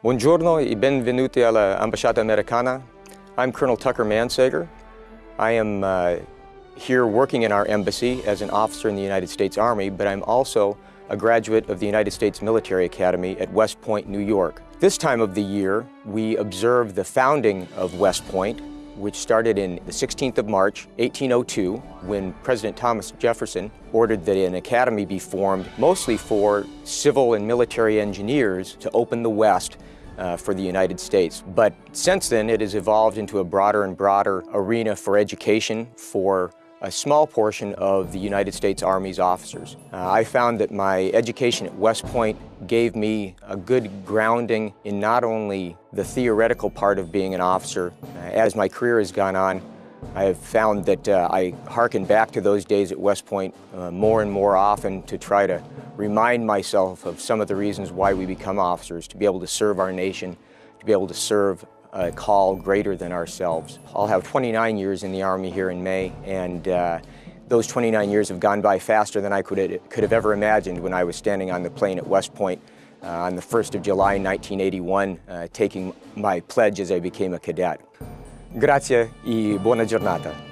Buongiorno e benvenuti alla Ambasciata Americana. I'm Colonel Tucker Mansager. I am uh, here working in our embassy as an officer in the United States Army, but I'm also a graduate of the United States Military Academy at West Point, New York. This time of the year, we observe the founding of West Point, which started in the 16th of March, 1802, when President Thomas Jefferson ordered that an academy be formed mostly for civil and military engineers to open the West uh, for the United States. But since then, it has evolved into a broader and broader arena for education for a small portion of the United States Army's officers. Uh, I found that my education at West Point gave me a good grounding in not only the theoretical part of being an officer. Uh, as my career has gone on, I have found that uh, I hearken back to those days at West Point uh, more and more often to try to remind myself of some of the reasons why we become officers, to be able to serve our nation, to be able to serve a call greater than ourselves. I'll have 29 years in the Army here in May, and uh, those 29 years have gone by faster than I could, could have ever imagined when I was standing on the Plain at West Point uh, on the 1st of July 1981, uh, taking my pledge as I became a cadet. Grazie e buona giornata.